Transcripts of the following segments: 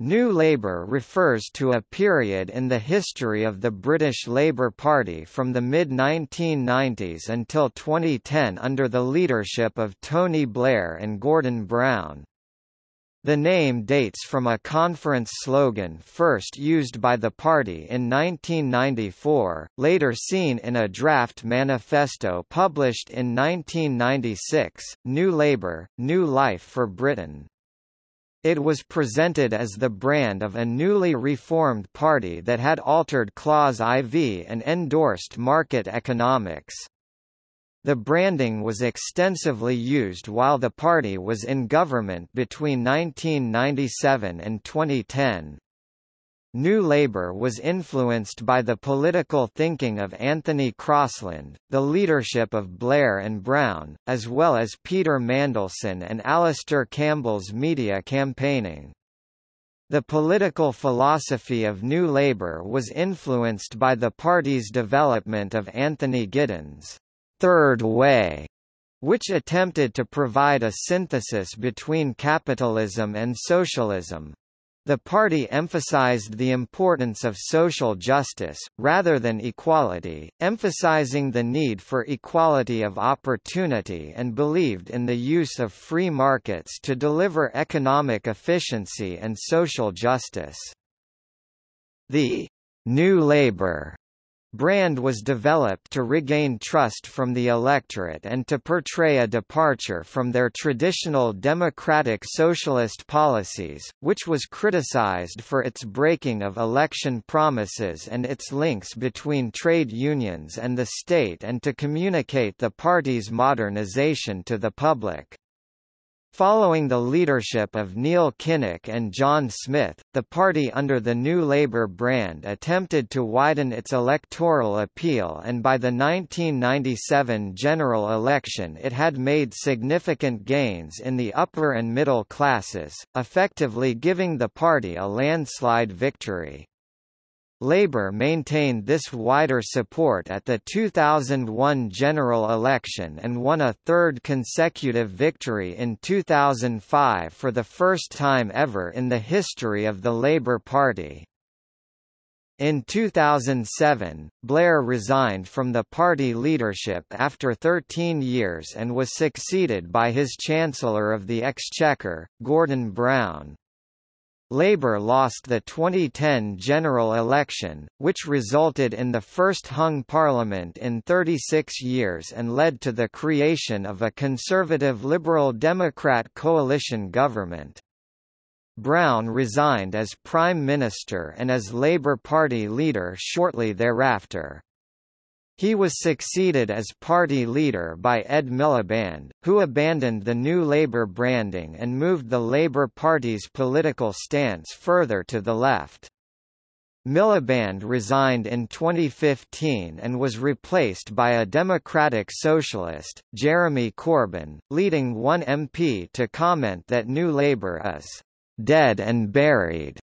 New Labour refers to a period in the history of the British Labour Party from the mid-1990s until 2010 under the leadership of Tony Blair and Gordon Brown. The name dates from a conference slogan first used by the party in 1994, later seen in a draft manifesto published in 1996, New Labour, New Life for Britain. It was presented as the brand of a newly reformed party that had altered Clause IV and endorsed market economics. The branding was extensively used while the party was in government between 1997 and 2010. New Labour was influenced by the political thinking of Anthony Crosland, the leadership of Blair and Brown, as well as Peter Mandelson and Alastair Campbell's media campaigning. The political philosophy of New Labour was influenced by the party's development of Anthony Giddens' Third Way, which attempted to provide a synthesis between capitalism and socialism. The party emphasized the importance of social justice, rather than equality, emphasizing the need for equality of opportunity and believed in the use of free markets to deliver economic efficiency and social justice. The New Labour Brand was developed to regain trust from the electorate and to portray a departure from their traditional democratic socialist policies, which was criticized for its breaking of election promises and its links between trade unions and the state and to communicate the party's modernization to the public. Following the leadership of Neil Kinnock and John Smith, the party under the New Labour brand attempted to widen its electoral appeal and by the 1997 general election it had made significant gains in the upper and middle classes, effectively giving the party a landslide victory. Labour maintained this wider support at the 2001 general election and won a third consecutive victory in 2005 for the first time ever in the history of the Labour Party. In 2007, Blair resigned from the party leadership after 13 years and was succeeded by his Chancellor of the Exchequer, Gordon Brown. Labour lost the 2010 general election, which resulted in the first hung parliament in 36 years and led to the creation of a conservative Liberal Democrat coalition government. Brown resigned as Prime Minister and as Labour Party leader shortly thereafter. He was succeeded as party leader by Ed Miliband, who abandoned the New Labour branding and moved the Labour Party's political stance further to the left. Miliband resigned in 2015 and was replaced by a Democratic Socialist, Jeremy Corbyn, leading one MP to comment that New Labour is dead and buried.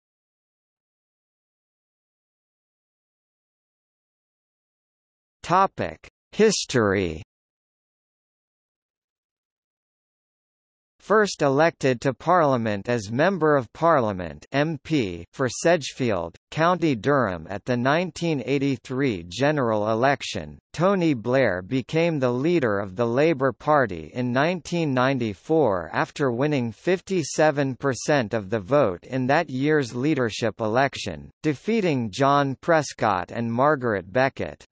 Topic: History. First elected to Parliament as Member of Parliament MP for Sedgefield, County Durham at the 1983 general election, Tony Blair became the leader of the Labour Party in 1994 after winning 57% of the vote in that year's leadership election, defeating John Prescott and Margaret Beckett.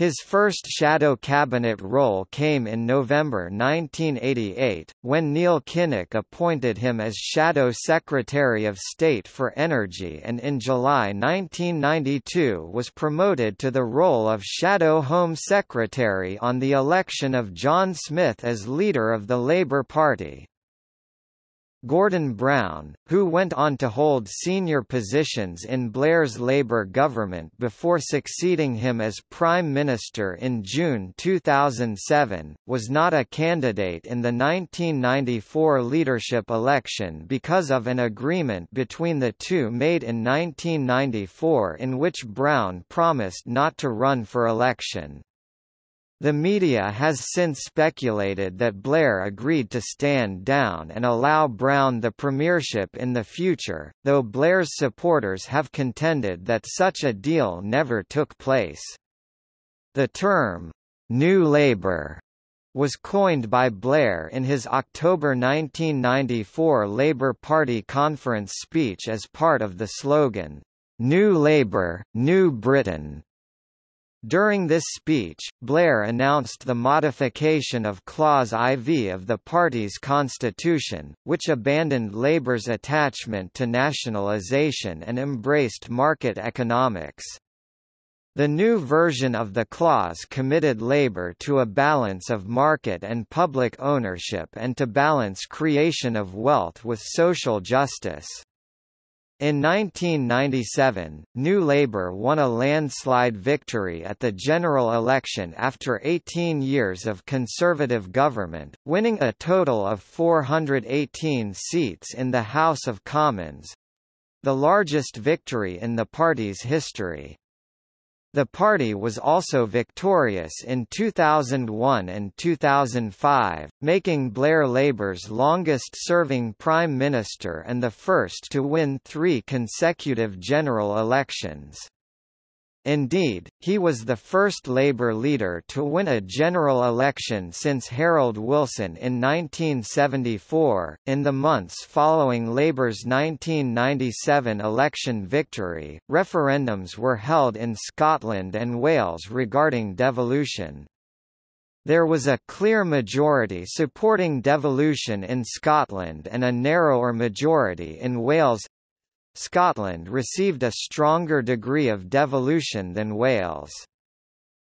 His first shadow cabinet role came in November 1988, when Neil Kinnock appointed him as Shadow Secretary of State for Energy and in July 1992 was promoted to the role of Shadow Home Secretary on the election of John Smith as leader of the Labour Party. Gordon Brown, who went on to hold senior positions in Blair's Labour government before succeeding him as Prime Minister in June 2007, was not a candidate in the 1994 leadership election because of an agreement between the two made in 1994 in which Brown promised not to run for election. The media has since speculated that Blair agreed to stand down and allow Brown the premiership in the future, though Blair's supporters have contended that such a deal never took place. The term, New Labour, was coined by Blair in his October 1994 Labour Party conference speech as part of the slogan, New Labour, New Britain. During this speech, Blair announced the modification of Clause IV of the party's constitution, which abandoned Labour's attachment to nationalisation and embraced market economics. The new version of the clause committed Labour to a balance of market and public ownership and to balance creation of wealth with social justice. In 1997, New Labour won a landslide victory at the general election after 18 years of Conservative government, winning a total of 418 seats in the House of Commons—the largest victory in the party's history. The party was also victorious in 2001 and 2005, making Blair Labour's longest-serving Prime Minister and the first to win three consecutive general elections. Indeed, he was the first Labour leader to win a general election since Harold Wilson in 1974. In the months following Labour's 1997 election victory, referendums were held in Scotland and Wales regarding devolution. There was a clear majority supporting devolution in Scotland and a narrower majority in Wales Scotland received a stronger degree of devolution than Wales.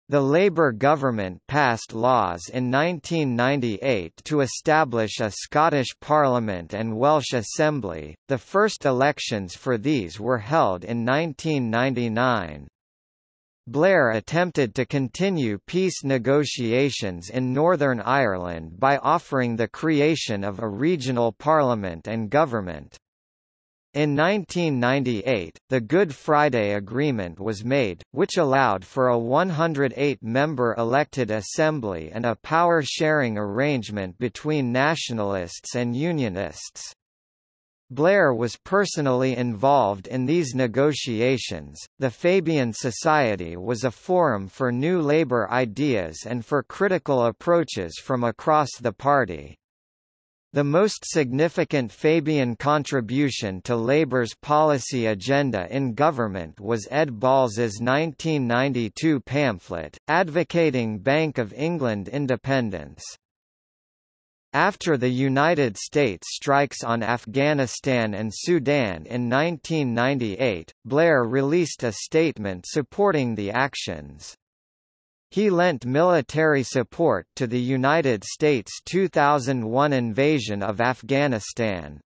The Labour government passed laws in 1998 to establish a Scottish Parliament and Welsh Assembly, the first elections for these were held in 1999. Blair attempted to continue peace negotiations in Northern Ireland by offering the creation of a regional parliament and government. In 1998, the Good Friday Agreement was made, which allowed for a 108-member elected assembly and a power-sharing arrangement between nationalists and unionists. Blair was personally involved in these negotiations. The Fabian Society was a forum for new labor ideas and for critical approaches from across the party. The most significant Fabian contribution to Labour's policy agenda in government was Ed Balls's 1992 pamphlet, advocating Bank of England independence. After the United States strikes on Afghanistan and Sudan in 1998, Blair released a statement supporting the actions. He lent military support to the United States' 2001 invasion of Afghanistan.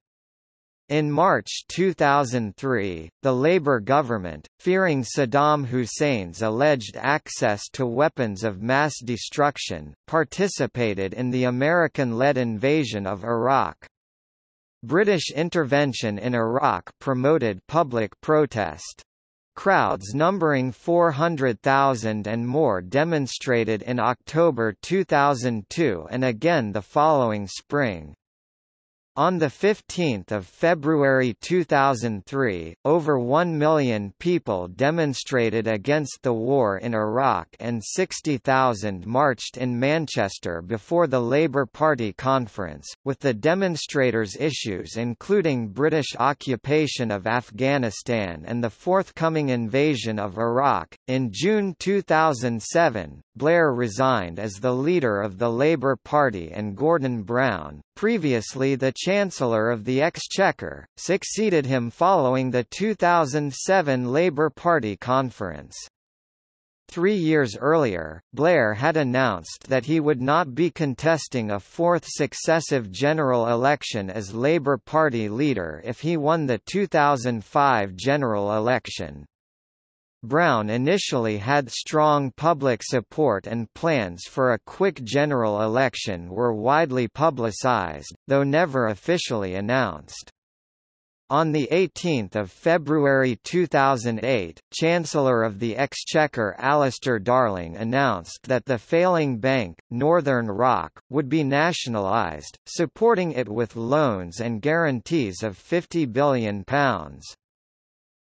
In March 2003, the Labour government, fearing Saddam Hussein's alleged access to weapons of mass destruction, participated in the American-led invasion of Iraq. British intervention in Iraq promoted public protest. Crowds numbering 400,000 and more demonstrated in October 2002 and again the following spring. On 15 February 2003, over 1 million people demonstrated against the war in Iraq and 60,000 marched in Manchester before the Labour Party conference, with the demonstrators' issues including British occupation of Afghanistan and the forthcoming invasion of Iraq. In June 2007, Blair resigned as the leader of the Labour Party and Gordon Brown, previously the Chancellor of the Exchequer, succeeded him following the 2007 Labour Party conference. Three years earlier, Blair had announced that he would not be contesting a fourth successive general election as Labour Party leader if he won the 2005 general election. Brown initially had strong public support and plans for a quick general election were widely publicized, though never officially announced. On 18 February 2008, Chancellor of the Exchequer Alistair Darling announced that the failing bank, Northern Rock, would be nationalised, supporting it with loans and guarantees of £50 billion.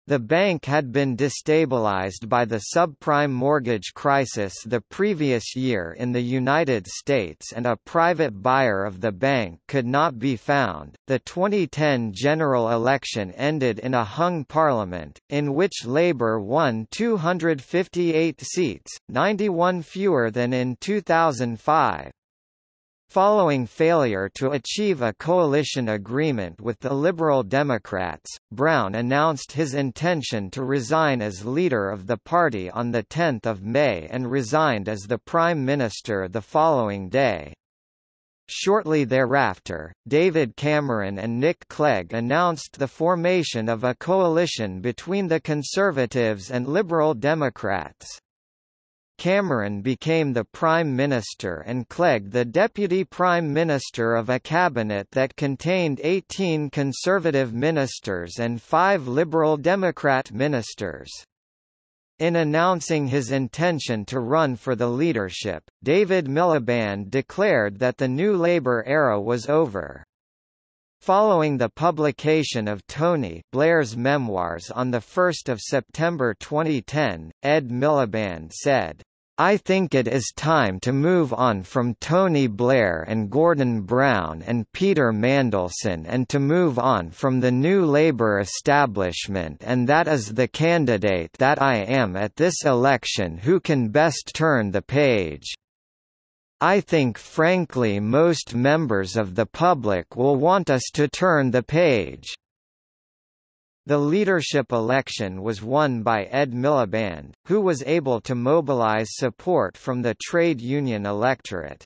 The bank had been destabilized by the subprime mortgage crisis the previous year in the United States and a private buyer of the bank could not be found. The 2010 general election ended in a hung parliament, in which Labour won 258 seats, 91 fewer than in 2005. Following failure to achieve a coalition agreement with the Liberal Democrats, Brown announced his intention to resign as leader of the party on 10 May and resigned as the Prime Minister the following day. Shortly thereafter, David Cameron and Nick Clegg announced the formation of a coalition between the Conservatives and Liberal Democrats. Cameron became the Prime Minister and Clegg the Deputy Prime Minister of a cabinet that contained 18 Conservative ministers and five Liberal Democrat ministers. In announcing his intention to run for the leadership, David Miliband declared that the New Labour era was over. Following the publication of Tony Blair's memoirs on 1 September 2010, Ed Miliband said, I think it is time to move on from Tony Blair and Gordon Brown and Peter Mandelson and to move on from the new Labour establishment and that is the candidate that I am at this election who can best turn the page. I think frankly most members of the public will want us to turn the page. The leadership election was won by Ed Miliband, who was able to mobilize support from the trade union electorate.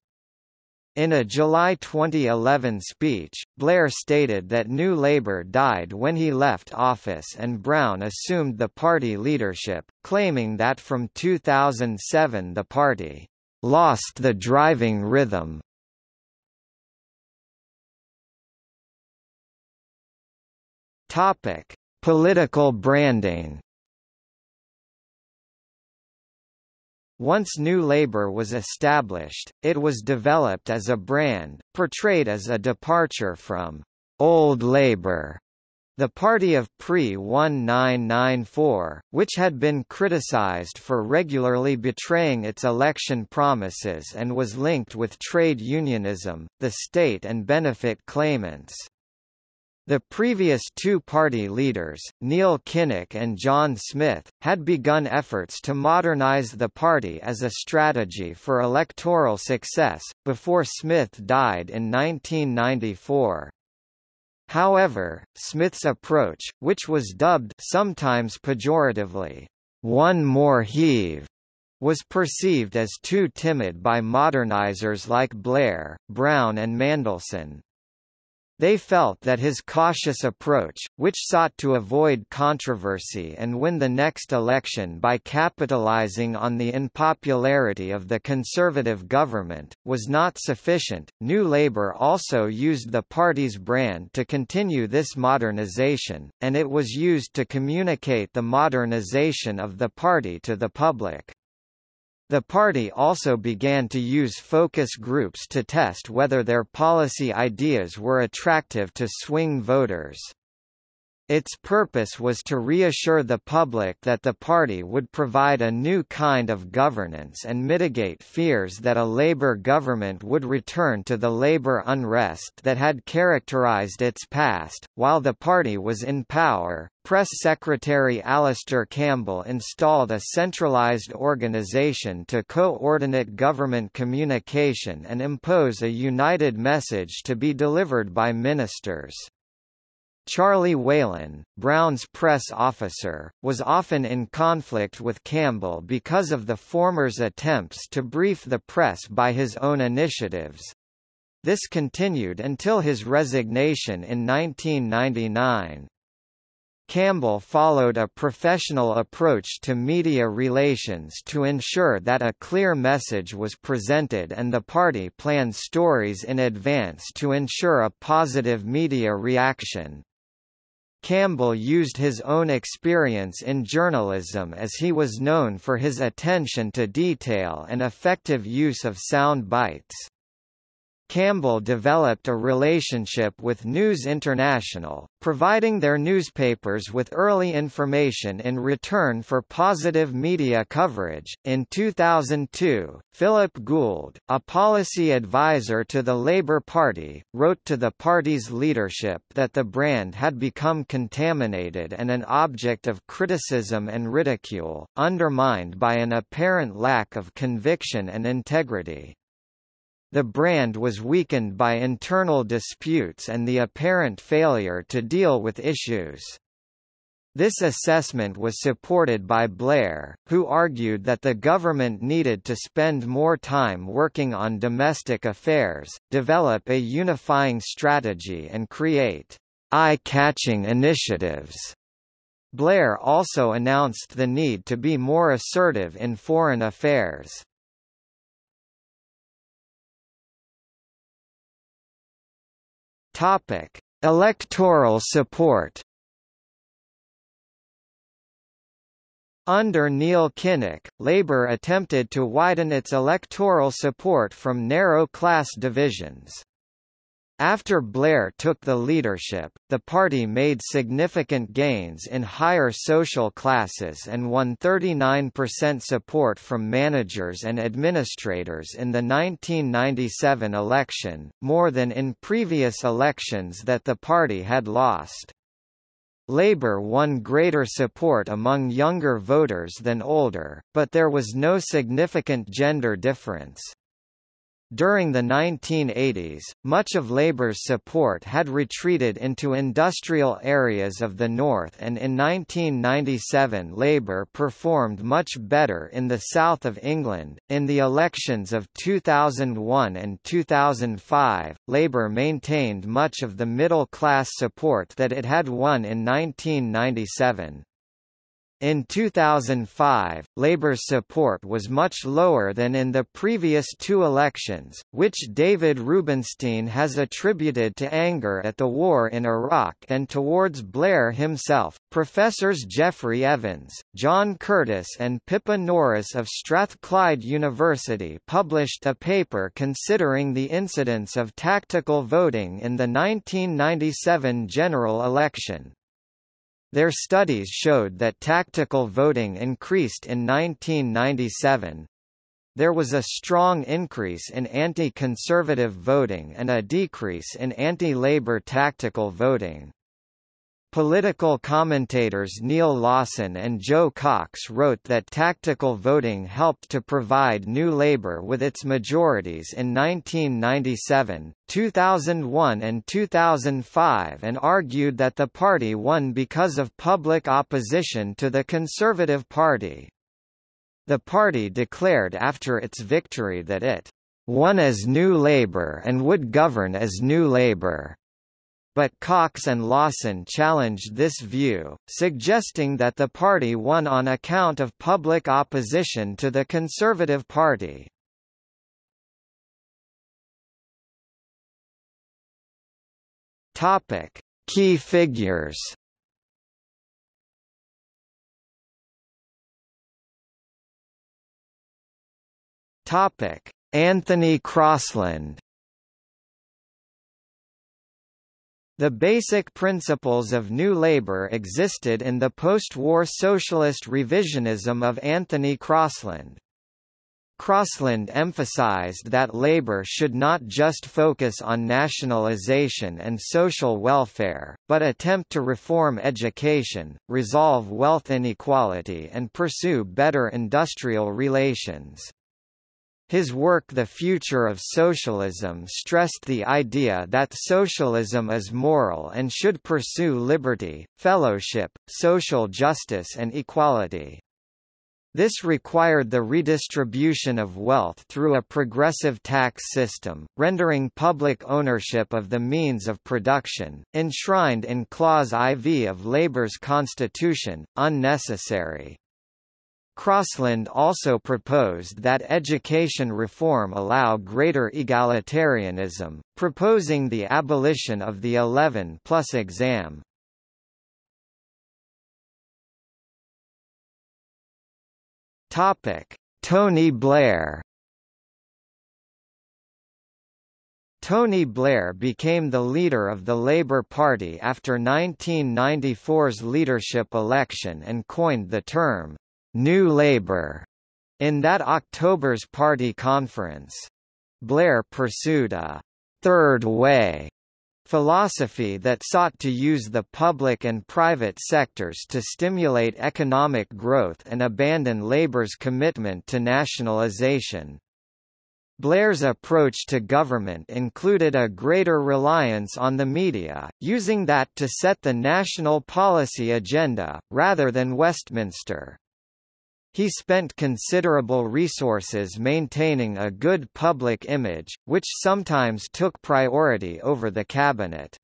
In a July 2011 speech, Blair stated that New Labour died when he left office and Brown assumed the party leadership, claiming that from 2007 the party lost the driving rhythm. Topic: Political branding. Once New Labour was established, it was developed as a brand, portrayed as a departure from «Old Labour», the party of pre-1994, which had been criticised for regularly betraying its election promises and was linked with trade unionism, the state and benefit claimants. The previous two party leaders, Neil Kinnock and John Smith, had begun efforts to modernize the party as a strategy for electoral success, before Smith died in 1994. However, Smith's approach, which was dubbed sometimes pejoratively, one more heave, was perceived as too timid by modernizers like Blair, Brown and Mandelson, they felt that his cautious approach, which sought to avoid controversy and win the next election by capitalizing on the unpopularity of the conservative government, was not sufficient. New Labour also used the party's brand to continue this modernization, and it was used to communicate the modernization of the party to the public. The party also began to use focus groups to test whether their policy ideas were attractive to swing voters. Its purpose was to reassure the public that the party would provide a new kind of governance and mitigate fears that a Labour government would return to the Labour unrest that had characterised its past. While the party was in power, Press Secretary Alastair Campbell installed a centralised organisation to coordinate government communication and impose a united message to be delivered by ministers. Charlie Whelan, Brown's press officer, was often in conflict with Campbell because of the former's attempts to brief the press by his own initiatives. This continued until his resignation in 1999. Campbell followed a professional approach to media relations to ensure that a clear message was presented and the party planned stories in advance to ensure a positive media reaction. Campbell used his own experience in journalism as he was known for his attention to detail and effective use of sound bites. Campbell developed a relationship with News International, providing their newspapers with early information in return for positive media coverage. In 2002, Philip Gould, a policy advisor to the Labour Party, wrote to the party's leadership that the brand had become contaminated and an object of criticism and ridicule, undermined by an apparent lack of conviction and integrity. The brand was weakened by internal disputes and the apparent failure to deal with issues. This assessment was supported by Blair, who argued that the government needed to spend more time working on domestic affairs, develop a unifying strategy and create eye-catching initiatives. Blair also announced the need to be more assertive in foreign affairs. Topic: Electoral support. Under Neil Kinnock, Labour attempted to widen its electoral support from narrow class divisions. After Blair took the leadership, the party made significant gains in higher social classes and won 39% support from managers and administrators in the 1997 election, more than in previous elections that the party had lost. Labour won greater support among younger voters than older, but there was no significant gender difference. During the 1980s, much of Labour's support had retreated into industrial areas of the north and in 1997 Labour performed much better in the south of England. In the elections of 2001 and 2005, Labour maintained much of the middle class support that it had won in 1997. In 2005, Labour's support was much lower than in the previous two elections, which David Rubinstein has attributed to anger at the war in Iraq and towards Blair himself. Professors Geoffrey Evans, John Curtice, and Pippa Norris of Strathclyde University published a paper considering the incidence of tactical voting in the 1997 general election. Their studies showed that tactical voting increased in 1997. There was a strong increase in anti-conservative voting and a decrease in anti-labor tactical voting. Political commentators Neal Lawson and Joe Cox wrote that tactical voting helped to provide New Labour with its majorities in 1997, 2001 and 2005 and argued that the party won because of public opposition to the Conservative Party. The party declared after its victory that it won as New Labour and would govern as New Labour but Cox and Lawson challenged this view, suggesting that the party won on account of public opposition to the Conservative Party. Topic: Key figures. Topic: Anthony Crosland The basic principles of New Labour existed in the post-war socialist revisionism of Anthony Crosland. Crosland emphasized that Labour should not just focus on nationalisation and social welfare, but attempt to reform education, resolve wealth inequality and pursue better industrial relations. His work The Future of Socialism stressed the idea that socialism is moral and should pursue liberty, fellowship, social justice and equality. This required the redistribution of wealth through a progressive tax system, rendering public ownership of the means of production, enshrined in Clause IV of Labour's constitution, unnecessary. Crosland also proposed that education reform allow greater egalitarianism, proposing the abolition of the 11 plus exam. Topic: Tony Blair Tony Blair became the leader of the Labour Party after 1994's leadership election and coined the term, New Labour, in that October's party conference. Blair pursued a third way philosophy that sought to use the public and private sectors to stimulate economic growth and abandon Labour's commitment to nationalisation. Blair's approach to government included a greater reliance on the media, using that to set the national policy agenda, rather than Westminster. He spent considerable resources maintaining a good public image, which sometimes took priority over the cabinet.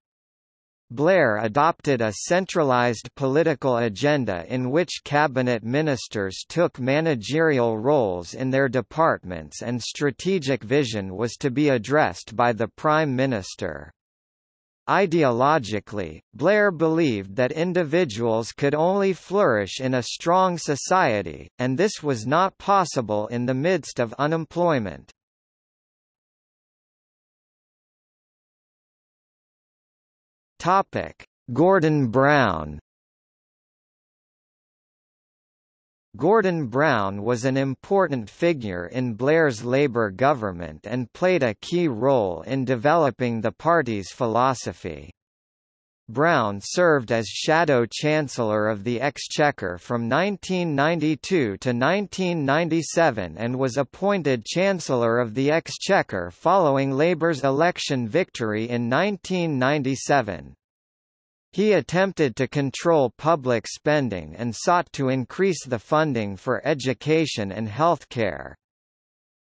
Blair adopted a centralized political agenda in which cabinet ministers took managerial roles in their departments and strategic vision was to be addressed by the Prime Minister. Ideologically, Blair believed that individuals could only flourish in a strong society, and this was not possible in the midst of unemployment. Gordon Brown Gordon Brown was an important figure in Blair's Labour government and played a key role in developing the party's philosophy. Brown served as Shadow Chancellor of the Exchequer from 1992 to 1997 and was appointed Chancellor of the Exchequer following Labour's election victory in 1997. He attempted to control public spending and sought to increase the funding for education and healthcare.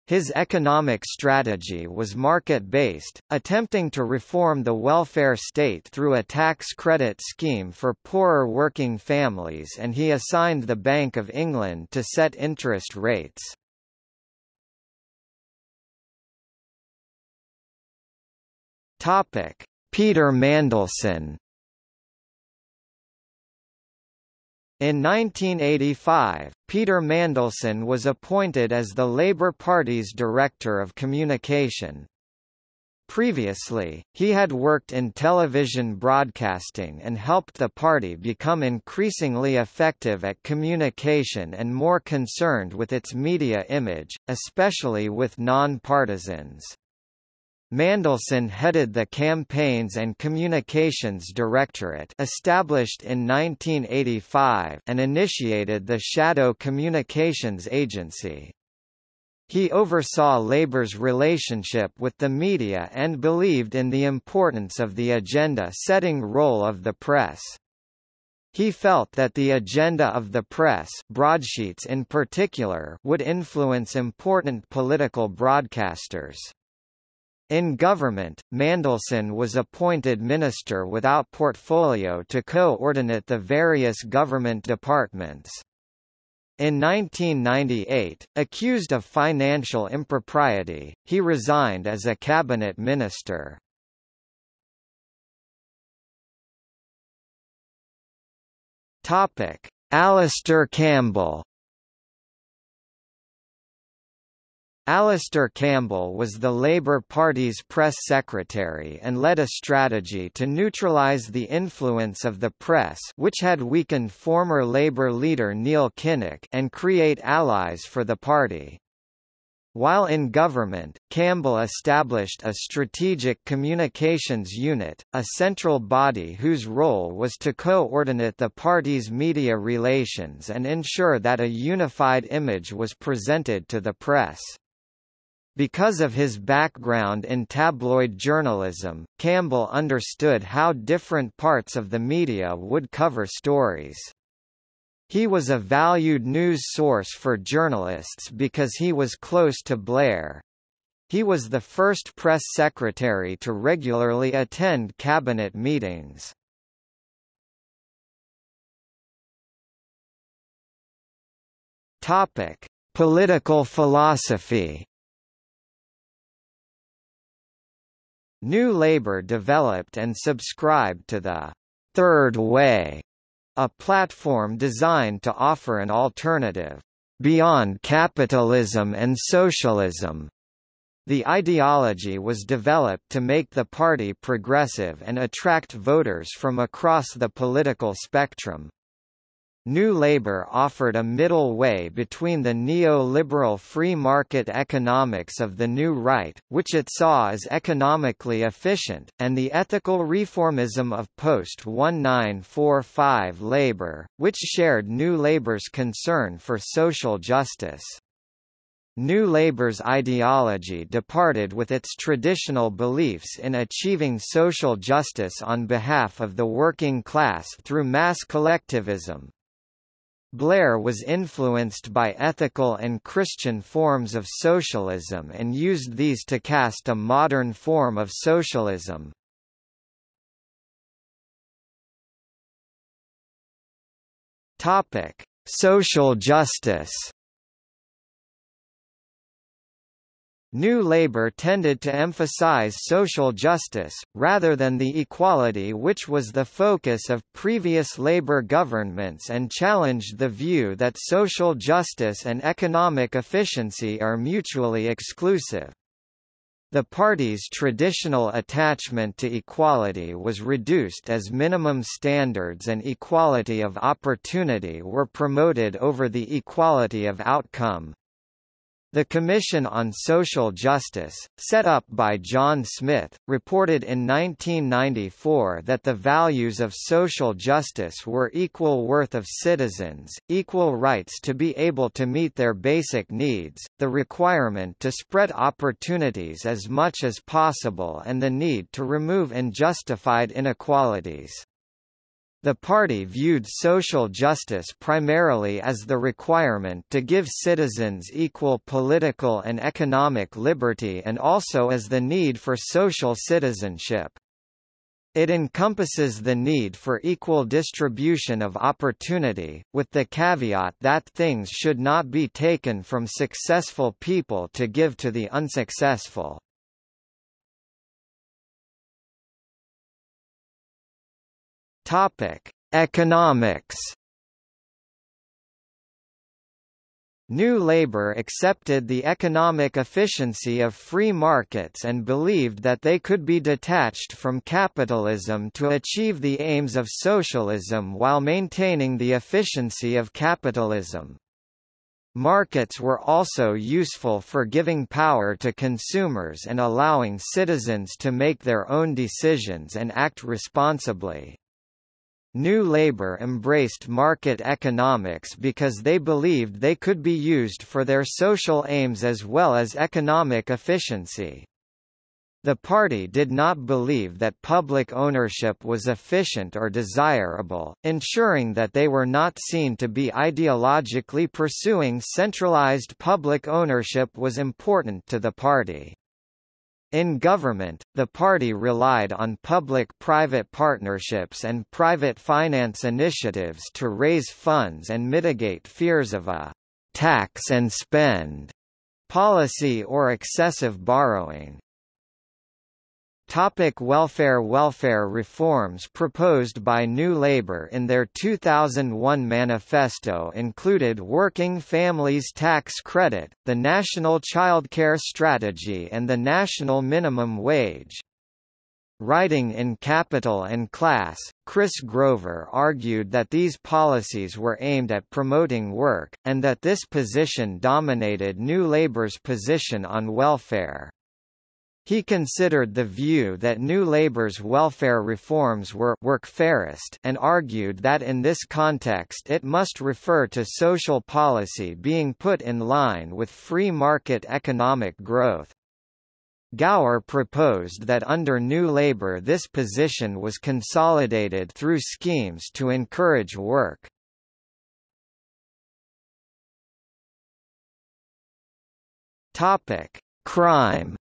His economic strategy was market-based, attempting to reform the welfare state through a tax credit scheme for poorer working families and he assigned the Bank of England to set interest rates. Peter Mandelson In 1985, Peter Mandelson was appointed as the Labour Party's Director of Communication. Previously, he had worked in television broadcasting and helped the party become increasingly effective at communication and more concerned with its media image, especially with non-partisans. Mandelson headed the Campaigns and Communications Directorate established in 1985 and initiated the Shadow Communications Agency. He oversaw Labour's relationship with the media and believed in the importance of the agenda-setting role of the press. He felt that the agenda of the press broadsheets in particular would influence important political broadcasters. In government, Mandelson was appointed minister without portfolio to coordinate the various government departments. In 1998, accused of financial impropriety, he resigned as a cabinet minister. Topic: Alastair Campbell Alastair Campbell was the Labour Party's press secretary and led a strategy to neutralise the influence of the press which had weakened former Labour leader Neil Kinnock and create allies for the party. While in government, Campbell established a Strategic Communications Unit, a central body whose role was to coordinate the party's media relations and ensure that a unified image was presented to the press. Because of his background in tabloid journalism, Campbell understood how different parts of the media would cover stories. He was a valued news source for journalists because he was close to Blair. He was the first press secretary to regularly attend cabinet meetings. Topic: Political philosophy. New Labour developed and subscribed to the Third Way, a platform designed to offer an alternative beyond capitalism and socialism. The ideology was developed to make the party progressive and attract voters from across the political spectrum. New Labour offered a middle way between the neoliberal free market economics of the New Right, which it saw as economically efficient, and the ethical reformism of post-1945 Labour, which shared New Labour's concern for social justice. New Labour's ideology departed with its traditional beliefs in achieving social justice on behalf of the working class through mass collectivism, Blair was influenced by ethical and Christian forms of socialism and used these to cast a modern form of socialism. Topic: Social justice. New Labour tended to emphasize social justice, rather than the equality which was the focus of previous Labour governments and challenged the view that social justice and economic efficiency are mutually exclusive. The party's traditional attachment to equality was reduced as minimum standards and equality of opportunity were promoted over the equality of outcome. The Commission on Social Justice, set up by John Smith, reported in 1994 that the values of social justice were equal worth of citizens, equal rights to be able to meet their basic needs, the requirement to spread opportunities as much as possible and the need to remove unjustified inequalities. The party viewed social justice primarily as the requirement to give citizens equal political and economic liberty and also as the need for social citizenship. It encompasses the need for equal distribution of opportunity, with the caveat that things should not be taken from successful people to give to the unsuccessful. Topic: Economics. New Labour accepted the economic efficiency of free markets and believed that they could be detached from capitalism to achieve the aims of socialism while maintaining the efficiency of capitalism. Markets were also useful for giving power to consumers and allowing citizens to make their own decisions and act responsibly. New Labour embraced market economics because they believed they could be used for their social aims as well as economic efficiency. The party did not believe that public ownership was efficient or desirable, ensuring that they were not seen to be ideologically pursuing centralized public ownership was important to the party. In government, the party relied on public-private partnerships and private finance initiatives to raise funds and mitigate fears of a «tax and spend» policy or excessive borrowing. Topic welfare Welfare reforms proposed by New Labour in their 2001 manifesto included Working Families Tax Credit, the National Childcare Strategy and the National Minimum Wage. Writing in Capital and Class, Chris Grover argued that these policies were aimed at promoting work, and that this position dominated New Labour's position on welfare. He considered the view that New Labour's welfare reforms were workfarist and argued that in this context it must refer to social policy being put in line with free market economic growth. Gower proposed that under New Labour this position was consolidated through schemes to encourage work. Crime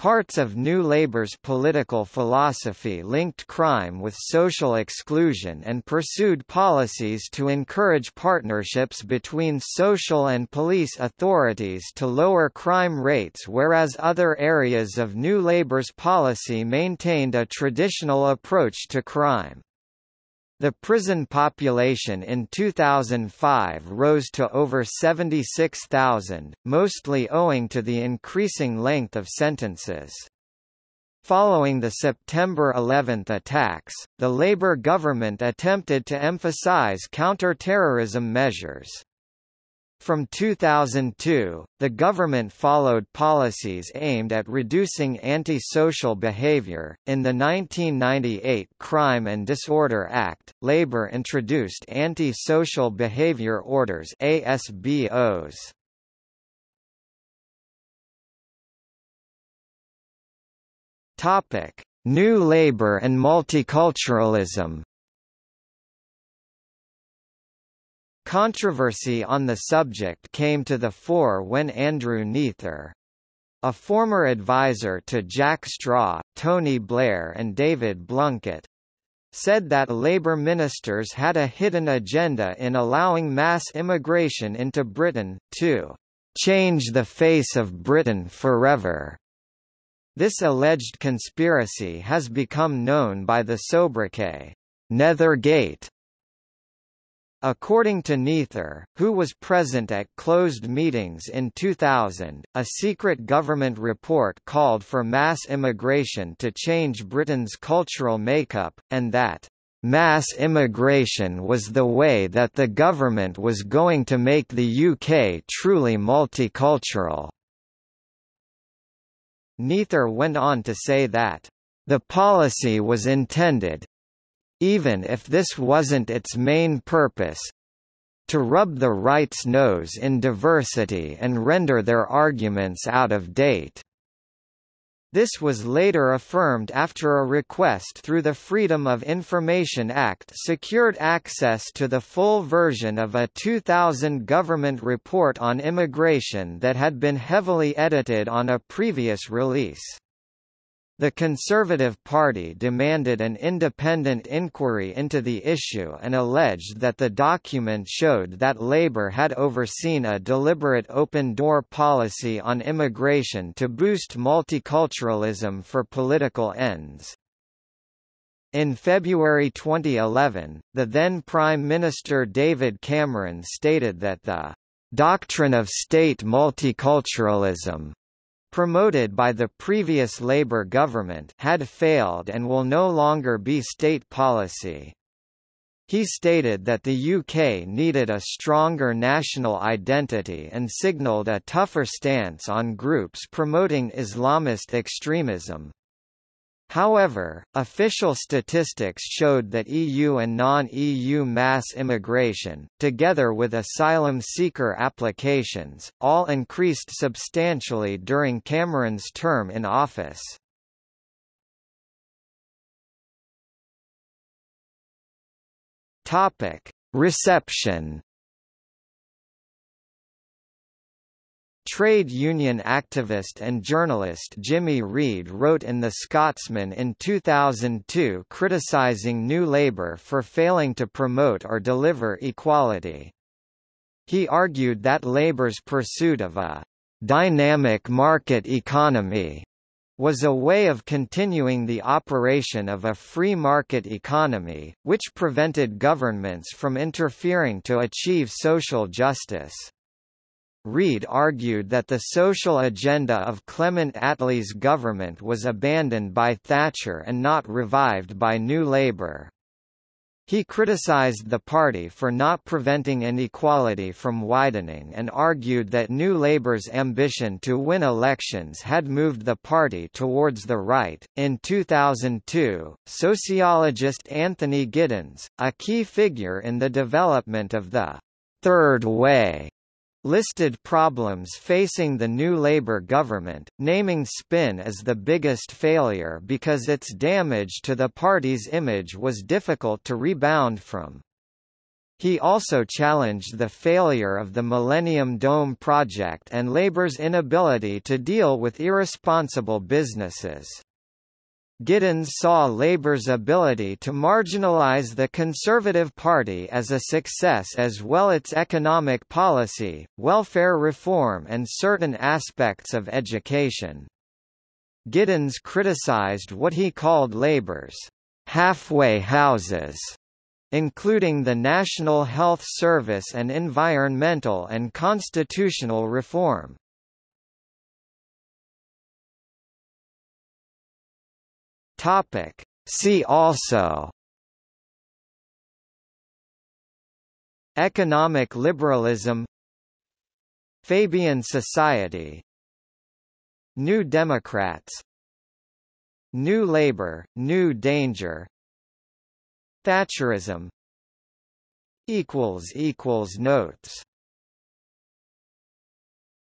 Parts of New Labour's political philosophy linked crime with social exclusion and pursued policies to encourage partnerships between social and police authorities to lower crime rates whereas other areas of New Labour's policy maintained a traditional approach to crime. The prison population in 2005 rose to over 76,000, mostly owing to the increasing length of sentences. Following the September 11 attacks, the Labour government attempted to emphasise counter-terrorism measures. From 2002, the government followed policies aimed at reducing antisocial behavior. In the 1998 Crime and Disorder Act, Labour introduced anti-social behavior orders (ASBOs). Topic: New Labour and multiculturalism. Controversy on the subject came to the fore when Andrew Neather, a former advisor to Jack Straw, Tony Blair and David Blunkett, said that Labour ministers had a hidden agenda in allowing mass immigration into Britain, to change the face of Britain forever. This alleged conspiracy has become known by the sobriquet, Neathergate. According to Neather, who was present at closed meetings in 2000, a secret government report called for mass immigration to change Britain's cultural makeup, and that mass immigration was the way that the government was going to make the UK truly multicultural. Neather went on to say that the policy was intended, even if this wasn't its main purpose to rub the right's nose in diversity and render their arguments out of date. This was later affirmed after a request through the Freedom of Information Act secured access to the full version of a 2000 government report on immigration that had been heavily edited on a previous release. The Conservative Party demanded an independent inquiry into the issue and alleged that the document showed that Labour had overseen a deliberate open-door policy on immigration to boost multiculturalism for political ends. In February 2011, the then Prime Minister David Cameron stated that the doctrine of state multiculturalism promoted by the previous Labour government had failed and will no longer be state policy. He stated that the UK needed a stronger national identity and signalled a tougher stance on groups promoting Islamist extremism. However, official statistics showed that EU and non-EU mass immigration, together with asylum seeker applications, all increased substantially during Cameron's term in office. Reception Trade union activist and journalist Jimmy Reid wrote in The Scotsman in 2002 criticising New Labour for failing to promote or deliver equality. He argued that Labour's pursuit of a «dynamic market economy» was a way of continuing the operation of a free market economy, which prevented governments from interfering to achieve social justice. Reid argued that the social agenda of Clement Attlee's government was abandoned by Thatcher and not revived by New Labour. He criticised the party for not preventing inequality from widening and argued that New Labour's ambition to win elections had moved the party towards the right. In 2002, sociologist Anthony Giddens, a key figure in the development of the Third Way listed problems facing the new Labour government, naming Spin as the biggest failure because its damage to the party's image was difficult to rebound from. He also challenged the failure of the Millennium Dome project and Labour's inability to deal with irresponsible businesses. Giddens saw Labour's ability to marginalise the Conservative Party as a success as well as its economic policy, welfare reform and certain aspects of education. Giddens criticised what he called Labour's halfway houses including the National Health Service and environmental and constitutional reform. Topic. See also Economic liberalism Fabian Society New Democrats New Labour, New Danger Thatcherism Notes